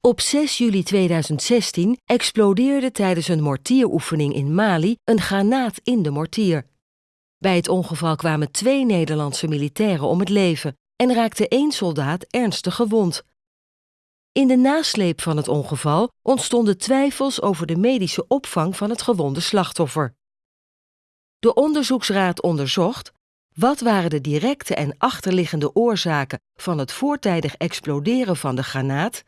Op 6 juli 2016 explodeerde tijdens een mortieroefening in Mali een granaat in de mortier. Bij het ongeval kwamen twee Nederlandse militairen om het leven en raakte één soldaat ernstig gewond. In de nasleep van het ongeval ontstonden twijfels over de medische opvang van het gewonde slachtoffer. De onderzoeksraad onderzocht wat waren de directe en achterliggende oorzaken van het voortijdig exploderen van de granaat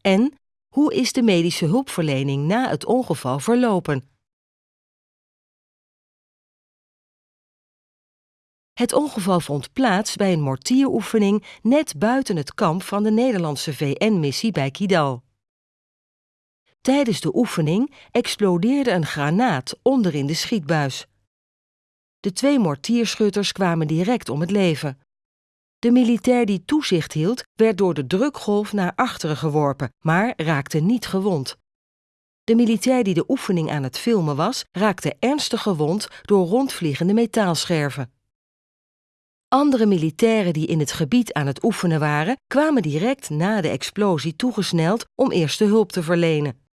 en hoe is de medische hulpverlening na het ongeval verlopen? Het ongeval vond plaats bij een mortieroefening net buiten het kamp van de Nederlandse VN-missie bij Kidal. Tijdens de oefening explodeerde een granaat onderin de schietbuis. De twee mortierschutters kwamen direct om het leven. De militair die toezicht hield, werd door de drukgolf naar achteren geworpen, maar raakte niet gewond. De militair die de oefening aan het filmen was, raakte ernstig gewond door rondvliegende metaalscherven. Andere militairen die in het gebied aan het oefenen waren, kwamen direct na de explosie toegesneld om eerste hulp te verlenen.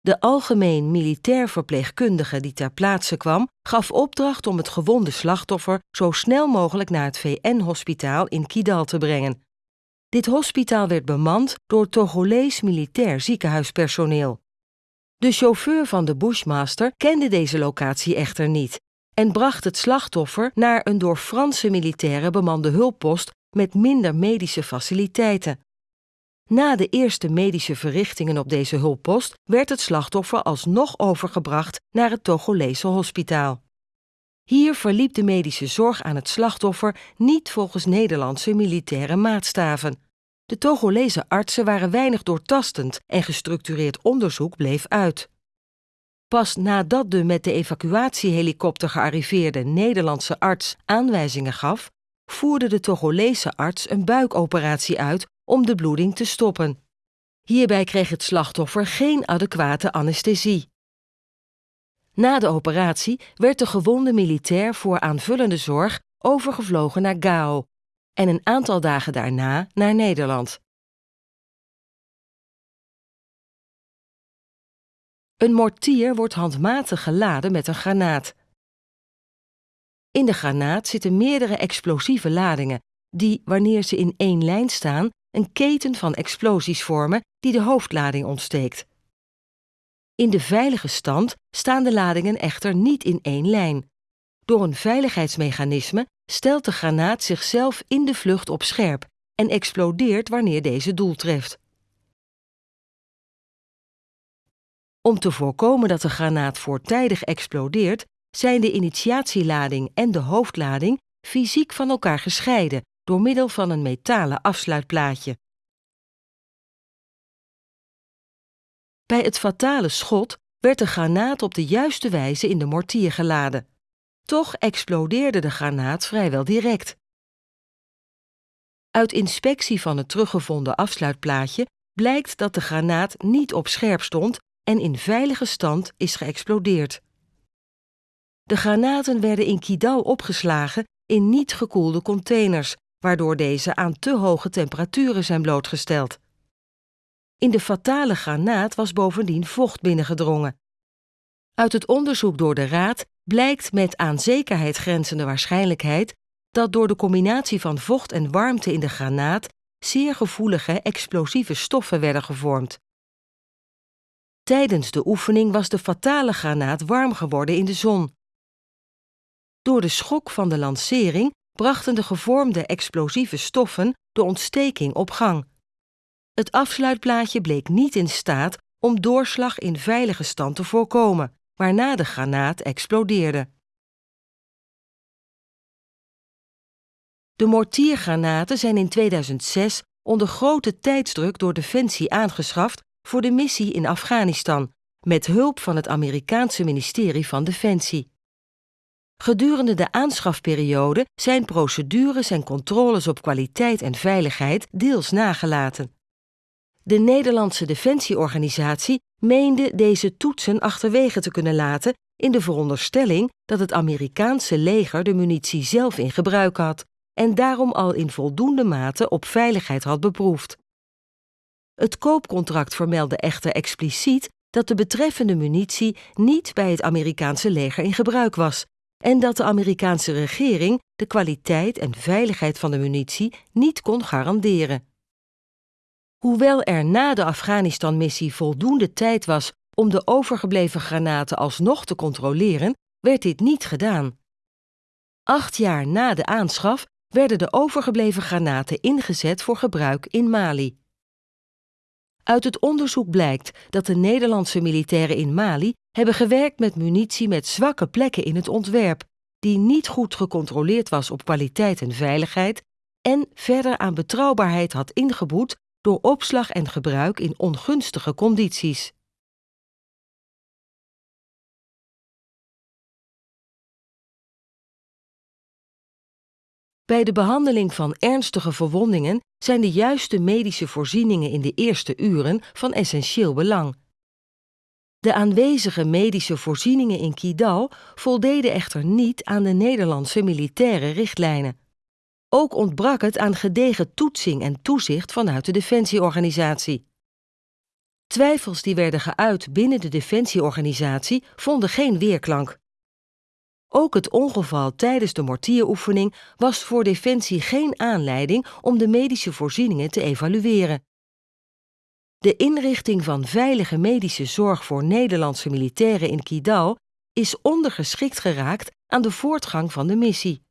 De algemeen militair verpleegkundige die ter plaatse kwam, gaf opdracht om het gewonde slachtoffer zo snel mogelijk naar het VN-hospitaal in Kidal te brengen. Dit hospitaal werd bemand door Togolees militair ziekenhuispersoneel. De chauffeur van de Bushmaster kende deze locatie echter niet en bracht het slachtoffer naar een door Franse militairen bemande hulppost met minder medische faciliteiten. Na de eerste medische verrichtingen op deze hulppost werd het slachtoffer alsnog overgebracht naar het Togolese hospitaal. Hier verliep de medische zorg aan het slachtoffer niet volgens Nederlandse militaire maatstaven. De Togolese artsen waren weinig doortastend en gestructureerd onderzoek bleef uit. Pas nadat de met de evacuatiehelikopter gearriveerde Nederlandse arts aanwijzingen gaf, voerde de Togolese arts een buikoperatie uit om de bloeding te stoppen. Hierbij kreeg het slachtoffer geen adequate anesthesie. Na de operatie werd de gewonde militair voor aanvullende zorg overgevlogen naar Gao en een aantal dagen daarna naar Nederland. Een mortier wordt handmatig geladen met een granaat. In de granaat zitten meerdere explosieve ladingen, die, wanneer ze in één lijn staan, een keten van explosies vormen die de hoofdlading ontsteekt. In de veilige stand staan de ladingen echter niet in één lijn. Door een veiligheidsmechanisme stelt de granaat zichzelf in de vlucht op scherp en explodeert wanneer deze doel treft. Om te voorkomen dat de granaat voortijdig explodeert, zijn de initiatielading en de hoofdlading fysiek van elkaar gescheiden door middel van een metalen afsluitplaatje. Bij het fatale schot werd de granaat op de juiste wijze in de mortier geladen. Toch explodeerde de granaat vrijwel direct. Uit inspectie van het teruggevonden afsluitplaatje blijkt dat de granaat niet op scherp stond en in veilige stand is geëxplodeerd. De granaten werden in Kidal opgeslagen in niet gekoelde containers, waardoor deze aan te hoge temperaturen zijn blootgesteld. In de fatale granaat was bovendien vocht binnengedrongen. Uit het onderzoek door de Raad blijkt met aan zekerheid grenzende waarschijnlijkheid dat door de combinatie van vocht en warmte in de granaat zeer gevoelige explosieve stoffen werden gevormd. Tijdens de oefening was de fatale granaat warm geworden in de zon. Door de schok van de lancering brachten de gevormde explosieve stoffen de ontsteking op gang. Het afsluitplaatje bleek niet in staat om doorslag in veilige stand te voorkomen, waarna de granaat explodeerde. De mortiergranaten zijn in 2006 onder grote tijdsdruk door Defensie aangeschaft voor de missie in Afghanistan, met hulp van het Amerikaanse ministerie van Defensie. Gedurende de aanschafperiode zijn procedures en controles op kwaliteit en veiligheid deels nagelaten. De Nederlandse Defensieorganisatie meende deze toetsen achterwege te kunnen laten in de veronderstelling dat het Amerikaanse leger de munitie zelf in gebruik had en daarom al in voldoende mate op veiligheid had beproefd. Het koopcontract vermeldde echter expliciet dat de betreffende munitie niet bij het Amerikaanse leger in gebruik was en dat de Amerikaanse regering de kwaliteit en veiligheid van de munitie niet kon garanderen. Hoewel er na de Afghanistan-missie voldoende tijd was om de overgebleven granaten alsnog te controleren, werd dit niet gedaan. Acht jaar na de aanschaf werden de overgebleven granaten ingezet voor gebruik in Mali. Uit het onderzoek blijkt dat de Nederlandse militairen in Mali hebben gewerkt met munitie met zwakke plekken in het ontwerp, die niet goed gecontroleerd was op kwaliteit en veiligheid en verder aan betrouwbaarheid had ingeboet door opslag en gebruik in ongunstige condities. Bij de behandeling van ernstige verwondingen zijn de juiste medische voorzieningen in de eerste uren van essentieel belang. De aanwezige medische voorzieningen in Kidal voldeden echter niet aan de Nederlandse militaire richtlijnen. Ook ontbrak het aan gedegen toetsing en toezicht vanuit de defensieorganisatie. Twijfels die werden geuit binnen de defensieorganisatie vonden geen weerklank. Ook het ongeval tijdens de mortieroefening was voor Defensie geen aanleiding om de medische voorzieningen te evalueren. De inrichting van veilige medische zorg voor Nederlandse militairen in Kidal is ondergeschikt geraakt aan de voortgang van de missie.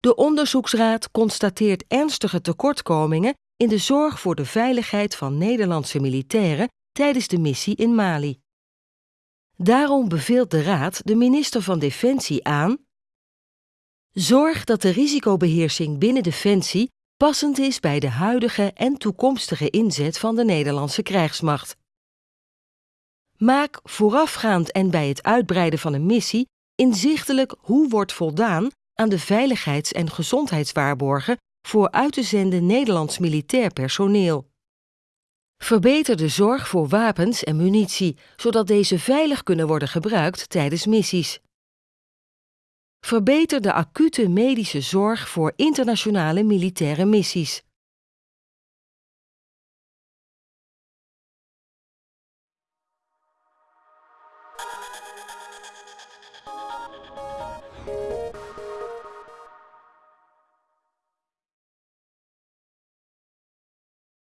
De onderzoeksraad constateert ernstige tekortkomingen in de zorg voor de veiligheid van Nederlandse militairen tijdens de missie in Mali. Daarom beveelt de Raad de minister van Defensie aan Zorg dat de risicobeheersing binnen Defensie passend is bij de huidige en toekomstige inzet van de Nederlandse krijgsmacht. Maak voorafgaand en bij het uitbreiden van een missie inzichtelijk hoe wordt voldaan aan de veiligheids- en gezondheidswaarborgen voor uit te zenden Nederlands militair personeel. Verbeter de zorg voor wapens en munitie, zodat deze veilig kunnen worden gebruikt tijdens missies. Verbeter de acute medische zorg voor internationale militaire missies.